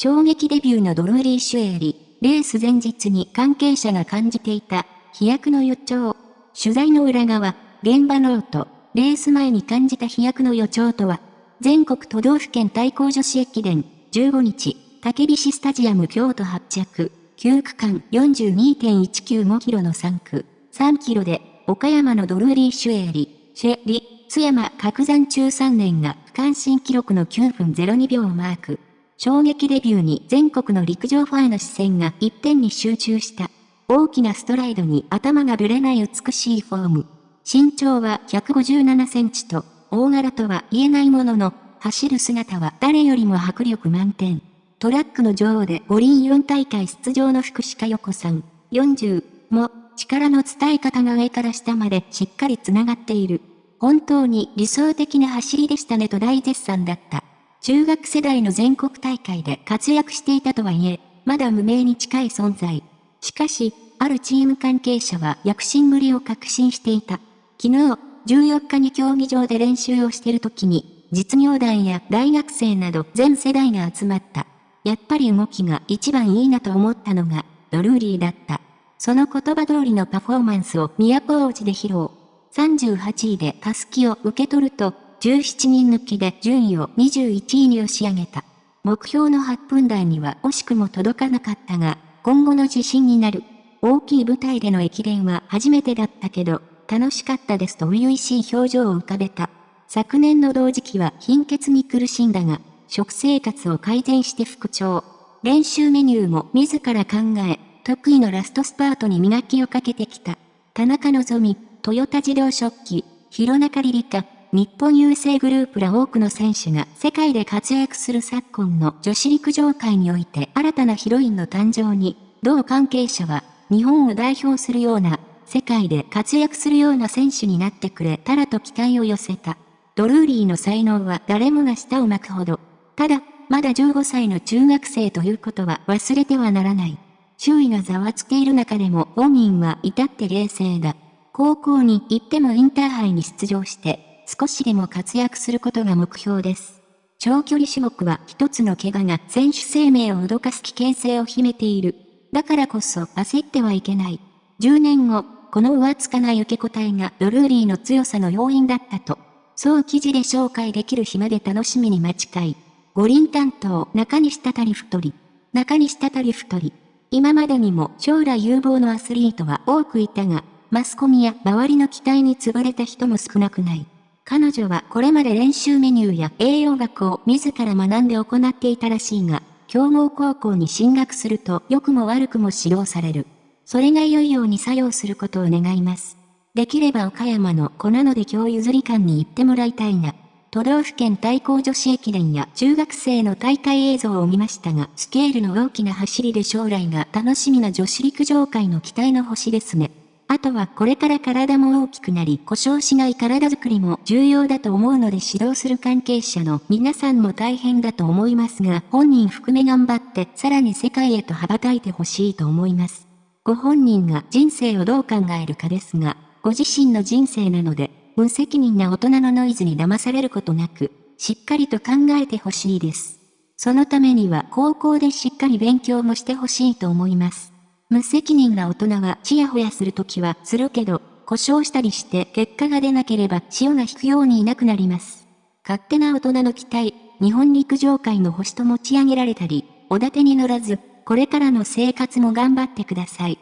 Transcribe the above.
衝撃デビューのドルーリー・シュエーリ、レース前日に関係者が感じていた、飛躍の予兆。取材の裏側、現場ノート、レース前に感じた飛躍の予兆とは、全国都道府県対抗女子駅伝、15日、竹菱スタジアム京都発着、9区間。42.195キロの3区、3キロで、岡山のドルーリー・シュエーリ、シェリ、津山角山中3年が区間新記録の9分02秒をマーク。衝撃デビューに全国の陸上ファンの視線が一点に集中した。大きなストライドに頭がぶれない美しいフォーム。身長は157センチと、大柄とは言えないものの、走る姿は誰よりも迫力満点。トラックの女王で五輪4大会出場の福士加代子さん、40も、力の伝え方が上から下までしっかり繋がっている。本当に理想的な走りでしたねと大絶賛だった。中学世代の全国大会で活躍していたとはいえ、まだ無名に近い存在。しかし、あるチーム関係者は躍進ぶりを確信していた。昨日、14日に競技場で練習をしている時に、実業団や大学生など全世代が集まった。やっぱり動きが一番いいなと思ったのが、ドルーリーだった。その言葉通りのパフォーマンスを都大路で披露。38位でタスキを受け取ると、17人抜きで順位を21位に押し上げた。目標の8分台には惜しくも届かなかったが、今後の自信になる。大きい舞台での駅伝は初めてだったけど、楽しかったですと初々しい表情を浮かべた。昨年の同時期は貧血に苦しんだが、食生活を改善して復調。練習メニューも自ら考え、得意のラストスパートに磨きをかけてきた。田中希実、トヨタ自動食器、広中里里香、日本郵政グループら多くの選手が世界で活躍する昨今の女子陸上界において新たなヒロインの誕生に、同関係者は日本を代表するような、世界で活躍するような選手になってくれたらと期待を寄せた。ドルーリーの才能は誰もが舌を巻くほど。ただ、まだ15歳の中学生ということは忘れてはならない。周囲がざわつけいる中でも本人は至って冷静だ。高校に行ってもインターハイに出場して少しでも活躍することが目標です。長距離種目は一つの怪我が選手生命を脅かす危険性を秘めている。だからこそ焦ってはいけない。10年後、この上つかない受け答えがドルーリーの強さの要因だったと。そう記事で紹介できる日まで楽しみに待ちたい。五輪担当中西たたり太り。中西たたり太り。今までにも将来有望のアスリートは多くいたが、マスコミや周りの期待に潰れた人も少なくない。彼女はこれまで練習メニューや栄養学を自ら学んで行っていたらしいが、強豪高校に進学すると良くも悪くも指導される。それが良いように作用することを願います。できれば岡山の子なので今日譲り館に行ってもらいたいな。都道府県対抗女子駅伝や中学生の大会映像を見ましたが、スケールの大きな走りで将来が楽しみな女子陸上界の期待の星ですね。あとはこれから体も大きくなり故障しない体づくりも重要だと思うので指導する関係者の皆さんも大変だと思いますが本人含め頑張ってさらに世界へと羽ばたいてほしいと思います。ご本人が人生をどう考えるかですが、ご自身の人生なので、無責任な大人のノイズに騙されることなく、しっかりと考えてほしいです。そのためには高校でしっかり勉強もしてほしいと思います。無責任な大人はちやほやするときはするけど、故障したりして結果が出なければ潮が引くようにいなくなります。勝手な大人の期待、日本陸上界の星と持ち上げられたり、おだてに乗らず、これからの生活も頑張ってください。